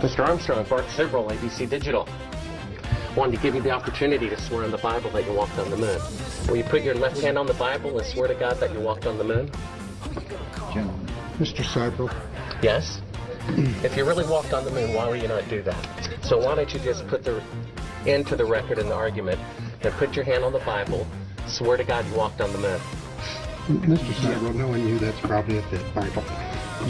Mr. Armstrong, Bart Sibrel, ABC Digital. Wanted to give you the opportunity to swear on the Bible that you walked on the moon. Will you put your left hand on the Bible and swear to God that you walked on the moon? Mr. Sibrel, Yes? If you really walked on the moon, why would you not do that? So why don't you just put the end to the record in the argument and put your hand on the Bible, swear to God you walked on the moon. Mr. Sibrel, knowing you, that's probably a fake Bible.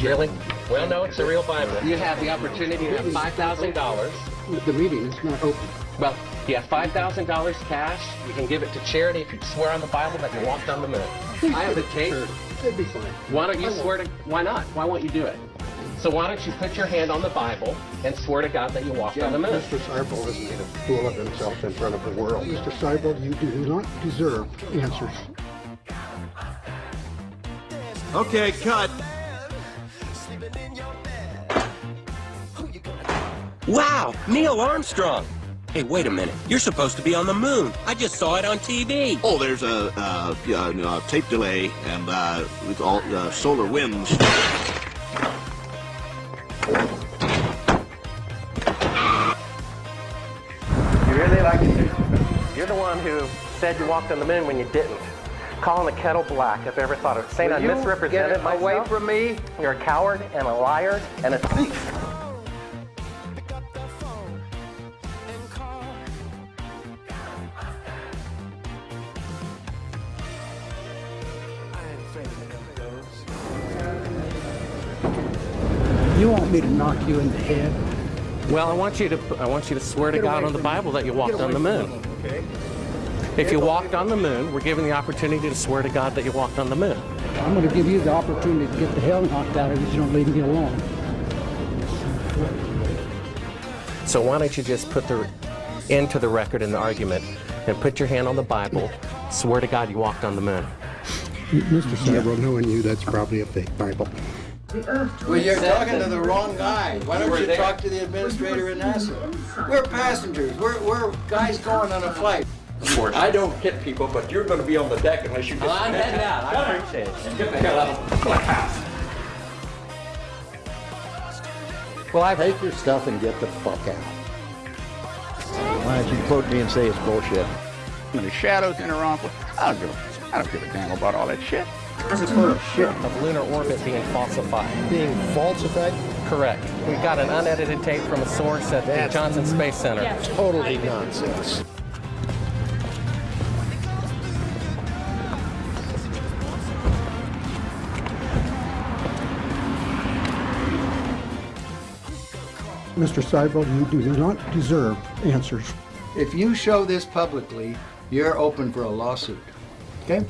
Really? Well, no, it's a real Bible. You have the opportunity to have $5,000. The meeting is not open. Well, you have $5,000 cash. You can give it to charity if you swear on the Bible that you walked on the moon. I have the tape. It'd be fine. Why don't you swear to, why not? Why won't you do it? So why don't you put your hand on the Bible and swear to God that you walked on the moon? Mr. Sibrel has made a fool of himself in front of the world. Mr. Sibrel, you do not deserve answers. Okay, cut. Wow, Neil Armstrong. Hey, wait a minute. You're supposed to be on the moon. I just saw it on TV. Oh, there's a uh, yeah, uh, tape delay and uh, with all uh, solar winds. You really like it. You're the one who said you walked on the moon when you didn't. Calling the kettle black, if ever thought of it. Saying I Will you misrepresented get myself. away from me? You're a coward and a liar and a thief. You want me to knock you in the head? Well, I want you to I want you to swear to Get God on the from me. Bible that you walked on the moon. me, Okay. If you walked on the moon, we're given the opportunity to swear to God that you walked on the moon. I'm going to give you the opportunity to get the hell knocked out of you if you don't leave me alone. So why don't you just put the end to the record in the argument and put your hand on the Bible, swear to God you walked on the moon. Mr. Sibrel, knowing you, that's probably a fake Bible. Well, you're talking to the wrong guy. Why don't you talk to the administrator at NASA? We're passengers. We're, we're guys going on a flight. I don't hit people, but you're going to be on the deck unless you just. I'm heading out. I appreciate it. Get the hell out of my house. Well, I've Take your stuff and get the fuck out. Why don't you quote me and say it's bullshit? And the shadows in her uncle. I don't give a, I don't give a damn about all that shit. Of lunar orbit being falsified. Being falsified? Correct. We got an unedited tape from a source at the Johnson Space Center. Totally nonsense. Mr. Sibrel, you do not deserve answers. If you show this publicly, you're open for a lawsuit. Okay?